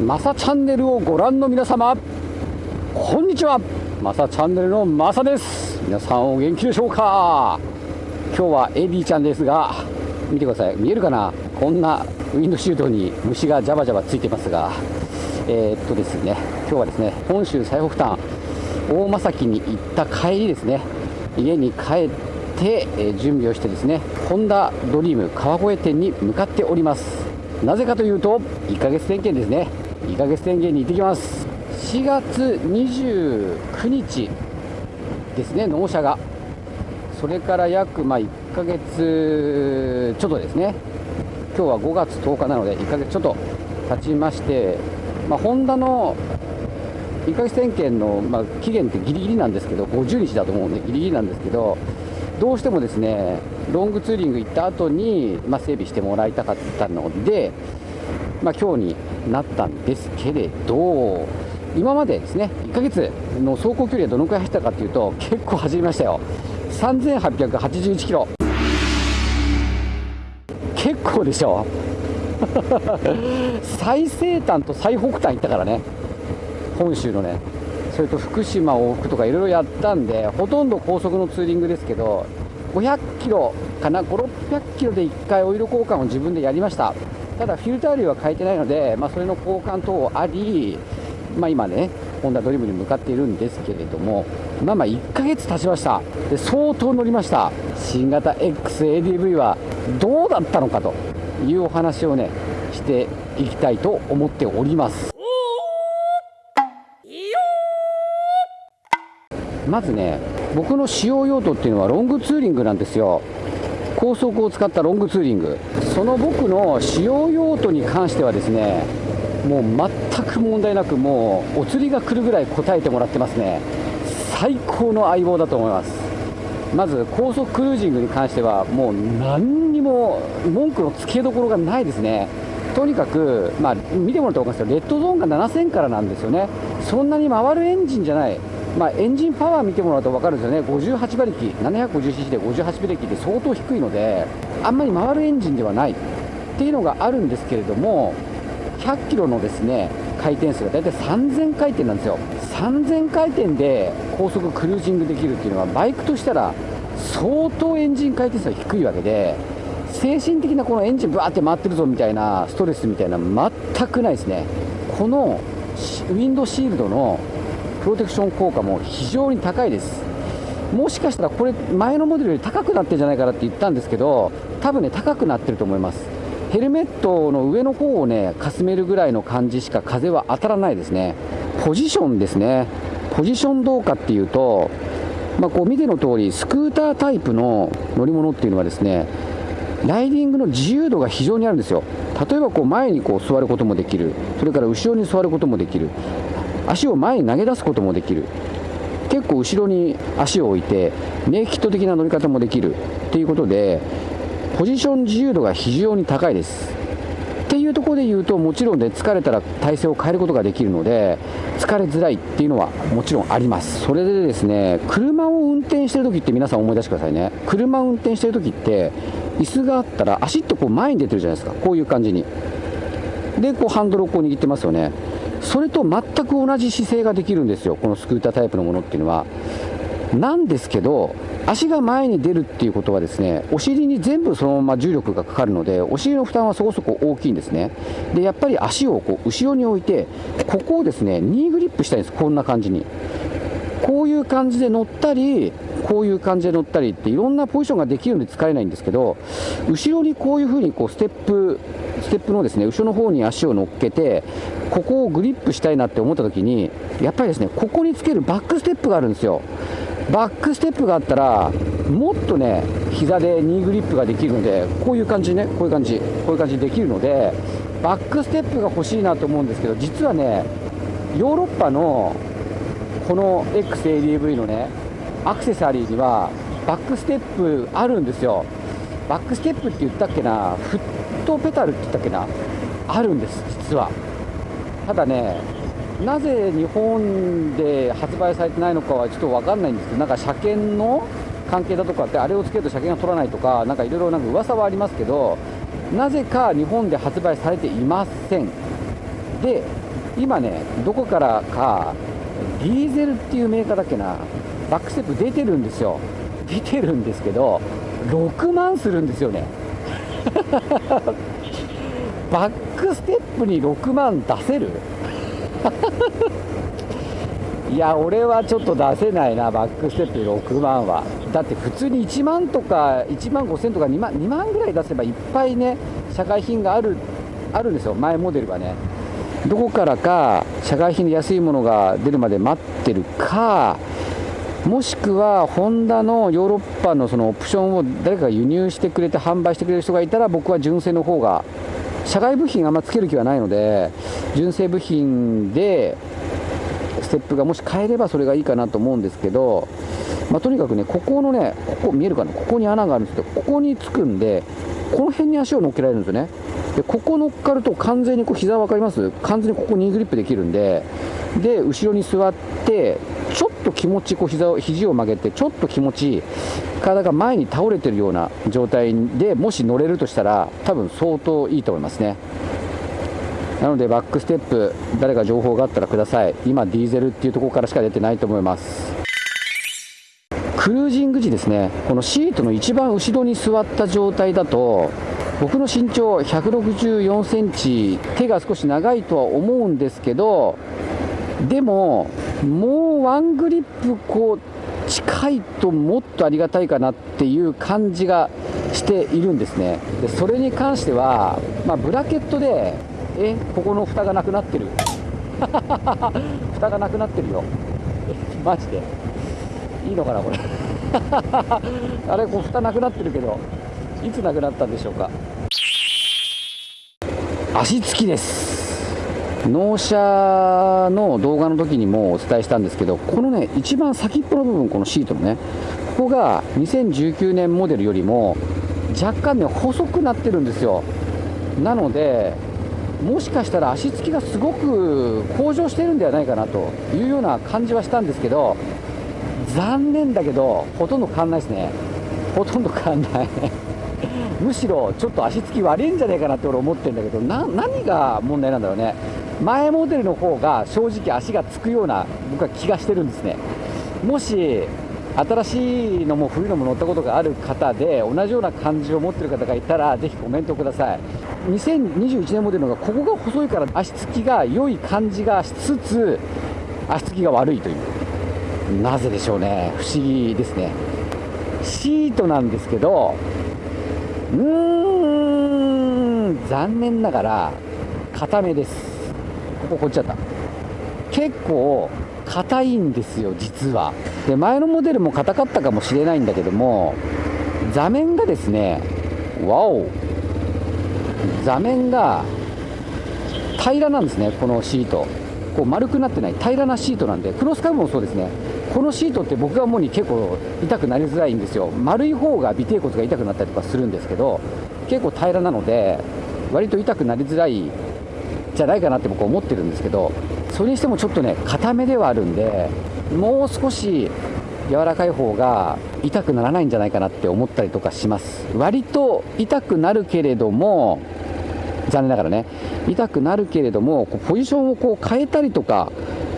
マサチャンネルをご覧の皆様こんにちは。マサチャンネルのマサです。皆さんお元気でしょうか？今日はエディちゃんですが見てください。見えるかな？こんなウィンドシートに虫がジャバジャバついてますが。えー、っとですね今日はですね本州最北端大間崎に行った帰りですね。家に帰ってえ準備をしてですねホンダドリーム川越店に向かっております。なぜかというと1ヶ月点検ですね。1ヶ月点検に行ってきます。4月29日ですね納車が。それから約まあ1ヶ月ちょっとですね。今日は5月10日なので1ヶ月ちょっと経ちましてまあ、ホンダの1ヶ月点検の、まあ、期限ってギリギリなんですけど50日だと思うんでギリギリなんですけどどうしてもですねロングツーリング行った後に、まあ、整備してもらいたかったので、まあ、今日になったんですけれど今までですね1ヶ月の走行距離はどのくらい走ったかというと結構走りましたよ。3881キロ。結構でしょ 最西端と最北端行ったからね。本州のね。それと福島往復とかいろいろやったんでほとんど高速のツーリングですけど500キロかな5600キロで1回オイル交換を自分でやりました。ただフィルター類は変えてないので、まあ、それの交換等あり、まあ、今ねホンダドリームに向かっているんですけれどもまあまあ1ヶ月経ちました。で相当乗りました。新型 XADV はどうだったのかというお話をねしていきたいと思っております。まずね僕の使用用途っていうのはロングツーリングなんですよ。高速を使ったロングツーリング。その僕の使用用途に関してはですねもう全く問題なくもうお釣りが来るぐらい答えてもらってますね。最高の相棒だと思います。まず高速クルージングに関してはもう何にも文句のつけどころがないですね。とにかく、まあ、見てもらったら分かるんですけどレッドゾーンが7000からなんですよね。そんなに回るエンジンじゃない。まあ、エンジンパワー見てもらうと分かるんですよね、58馬力、750cc で58馬力って相当低いので、あんまり回るエンジンではない。っていうのがあるんですけれども、100キロのですね回転数が大体3000回転なんですよ、3000回転で高速クルージングできるっていうのは、バイクとしたら相当エンジン回転数が低いわけで、精神的なこのエンジンぶわって回ってるぞみたいなストレスみたいな、全くないですね。このウィンドシールドのプロテクション効果も非常に高いです。もしかしたらこれ前のモデルより高くなってるんじゃないかなって言ったんですけど多分ね高くなってると思います。ヘルメットの上の方をねかすめるぐらいの感じしか風は当たらないですね。ポジションですね。ポジションどうかっていうとまあ、こう見ての通りスクータータイプの乗り物っていうのはですねライディングの自由度が非常にあるんですよ。例えばこう前にこう座ることもできる。それから後ろに座ることもできる。足を前に投げ出すこともできる。結構後ろに足を置いてネイキッド的な乗り方もできるっていうことでポジション自由度が非常に高いです。っていうところで言うともちろんね疲れたら体勢を変えることができるので疲れづらいっていうのはもちろんあります。それでですね車を運転してる時って皆さん思い出してくださいね。車を運転してる時って椅子があったら足ってこう前に出てるじゃないですか。こういう感じに。でこうハンドルをこう握ってますよね。それと全く同じ姿勢ができるんですよ、このスクータータイプのものっていうのは。なんですけど、足が前に出るっていうことはですね、お尻に全部そのまま重力がかかるので、お尻の負担はそこそこ大きいんですね。で、やっぱり足をこう後ろに置いて、ここをですね、ニーグリップしたいんです、こんな感じに。こういう感じで乗ったり、こういう感じで乗ったりっていろんなポジションができるので使えないんですけど、後ろにこういうふうにこうステップ、ステップのですね後ろの方に足を乗っけて、ここをグリップしたいなって思った時に、やっぱりですねここにつけるバックステップがあるんですよ。バックステップがあったら、もっとね、膝でニーグリップができるので、こういう感じね、こういう感じ、こういう感じできるので、バックステップが欲しいなと思うんですけど、実はね、ヨーロッパのこの XADV のね、アクセサリーにはバックステップあるんですよ。バックステップって言ったっけな、フットペタルって言ったっけな、あるんです、実は。ただね、なぜ日本で発売されてないのかはちょっと分かんないんですけど、なんか車検の関係だとかって、あれをつけると車検が取らないとか、なんかいろいろなんか噂はありますけど、なぜか日本で発売されていません。で、今ねどこからかディーゼルっていうメーカーだっけな？バックステップ出てるんですよ。出てるんですけど6万するんですよね。バックステップに6万出せる？いや俺はちょっと出せないなバックステップ6万は。だって普通に1万とか1万5000とか2万 ,2 万ぐらい出せばいっぱいね社会品があるあるんですよ。前モデルはね。どこからか社会品で安いものが出るまで待ってるかもしくはホンダのヨーロッパのそのオプションを誰かが輸入してくれて販売してくれる人がいたら僕は純正の方が社外部品あんまつける気はないので純正部品でステップがもし変えればそれがいいかなと思うんですけど、まあ、とにかくねここのねここ見えるかな？ここに穴があるんですけどここにつくんでこの辺に足を乗っけられるんですよね。でここ乗っかると完全にこう膝分かります？完全にここにグリップできるんでで後ろに座ってちょと気持ちこう膝を肘を曲げてちょっと気持ち体が前に倒れてるような状態でもし乗れるとしたら多分相当いいと思いますね。なのでバックステップ誰か情報があったらください。今ディーゼルっていうところからしか出てないと思います。クルージング時ですね。このシートの一番後ろに座った状態だと僕の身長164センチ手が少し長いとは思うんですけどでももうワングリップこう近いともっとありがたいかなっていう感じがしているんですね。でそれに関しては、まあ、ブラケットでえここの蓋がなくなってる？蓋がなくなってるよ。マジで。いいのかなこれ？あれこう蓋なくなってるけどいつなくなったんでしょうか？足つきです。納車の動画の時にもお伝えしたんですけどこのね一番先っぽの部分このシートのねここが2019年モデルよりも若干ね細くなってるんですよ。なのでもしかしたら足つきがすごく向上してるんではないかなというような感じはしたんですけど残念だけどほとんど変わんないですね。ほとんど変わんない。むしろちょっと足つき悪いんじゃないかなって俺思ってるんだけど何が問題なんだろうね。前モデルの方が正直足がつくような僕は気がしてるんですね。もし新しいのも古いのも乗ったことがある方で同じような感じを持ってる方がいたらぜひコメントください。2021年モデルのがここが細いから足つきが良い感じがしつつ足つきが悪いという。なぜでしょうね。不思議ですね。シートなんですけどうーん残念ながら硬めです。こここっちだった。結構硬いんですよ実は。で前のモデルも硬かったかもしれないんだけども座面がですねわお座面が平らなんですねこのシート。こう丸くなってない平らなシートなんでクロスカブもそうですね。このシートって僕が思うに結構痛くなりづらいんですよ。丸い方が尾てい骨が痛くなったりとかするんですけど結構平らなので割と痛くなりづらいじゃないかなって僕は思ってるんですけどそれにしてもちょっとね硬めではあるんでもう少し柔らかい方が痛くならないんじゃないかなって思ったりとかします。割と痛くなるけれども残念ながらね痛くなるけれどもこうポジションをこう変えたりとか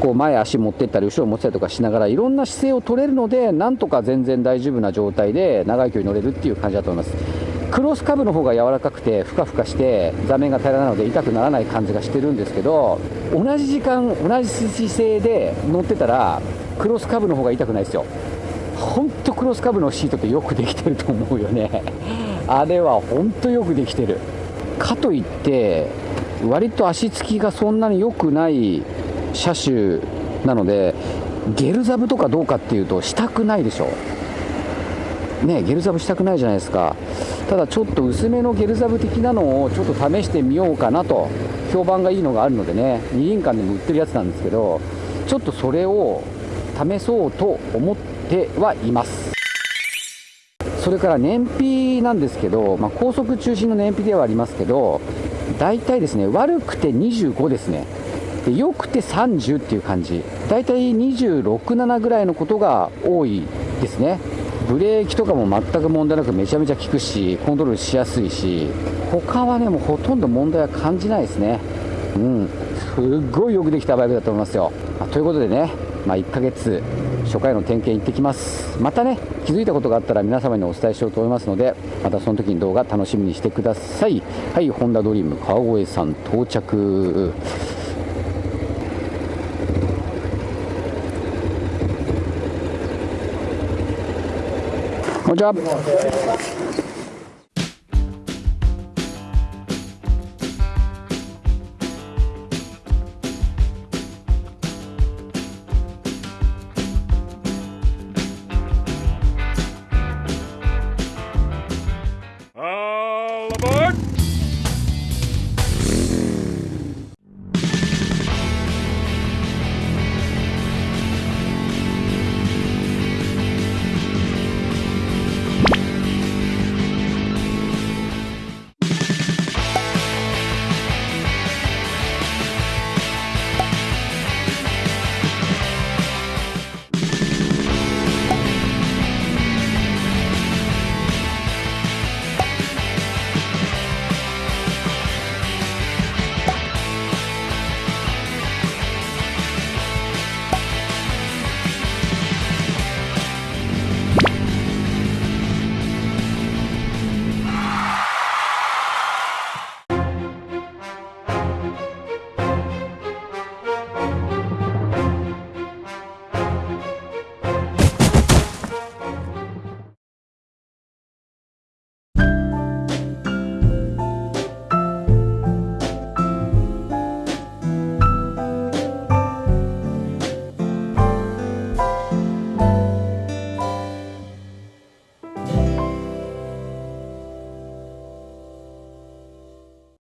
こう前足持ってったり後ろ持ってたりとかしながらいろんな姿勢を取れるのでなんとか全然大丈夫な状態で長い距離乗れるっていう感じだと思います。クロスカブの方が柔らかくてふかふかして座面が平らなので痛くならない感じがしてるんですけど同じ時間同じ姿勢で乗ってたらクロスカブの方が痛くないですよ。本当クロスカブのシートってよくできてると思うよね。あれは本当よくできてる。かといって割と足つきがそんなに良くない車種なのでゲルザブとかどうかっていうとしたくないでしょ。ねゲルザブしたくないじゃないですか。ただちょっと薄めのゲルザブ的なのをちょっと試してみようかなと。評判がいいのがあるのでね二輪館でも売ってるやつなんですけどちょっとそれを試そうと思ってはいます。それから燃費なんですけど、まあ、高速中心の燃費ではありますけど大体ですね悪くて25ですね。で良くて30っていう感じ。大体26、7ぐらいのことが多いですね。ブレーキとかも全く問題なくめちゃめちゃ効くしコントロールしやすいし他はねもうほとんど問題は感じないですね。うん。すっごいよくできたバイクだと思いますよ、まあ、ということでね、まあ、1ヶ月初回の点検行ってきます。またね気づいたことがあったら皆様にお伝えしようと思いますのでまたその時に動画楽しみにしてください。はいホンダドリーム川越さん到着。こん